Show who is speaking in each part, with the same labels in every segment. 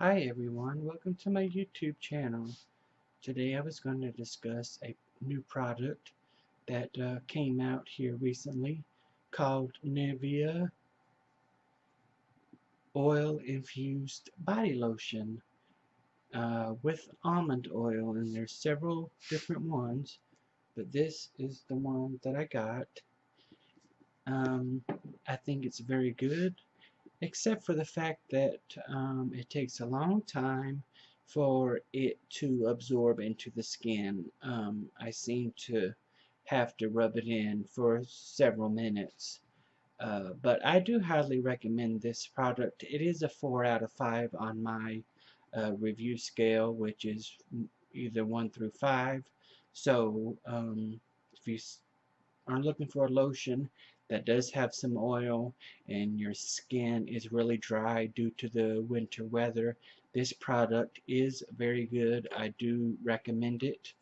Speaker 1: Hi everyone, welcome to my YouTube channel. Today I was going to discuss a new product that uh, came out here recently called Nivea Oil Infused Body Lotion uh, with almond oil and there's several different ones but this is the one that I got. Um, I think it's very good except for the fact that um, it takes a long time for it to absorb into the skin. Um, I seem to have to rub it in for several minutes. Uh, but I do highly recommend this product. It is a 4 out of 5 on my uh, review scale, which is either 1 through 5. So um, if you are looking for a lotion that does have some oil and your skin is really dry due to the winter weather. This product is very good. I do recommend it.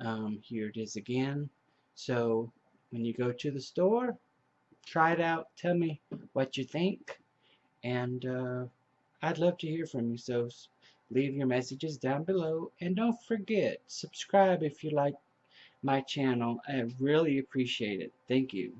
Speaker 1: Um, here it is again. So when you go to the store try it out. Tell me what you think. And uh, I'd love to hear from you. So leave your messages down below. And don't forget subscribe if you like my channel. I really appreciate it. Thank you